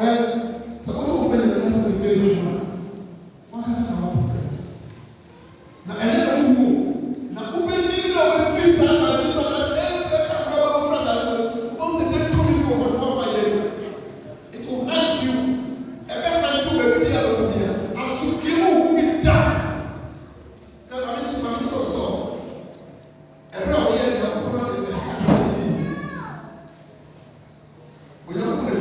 É, sabe qual é a penetrância do meio humano?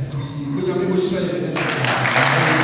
as we, William English,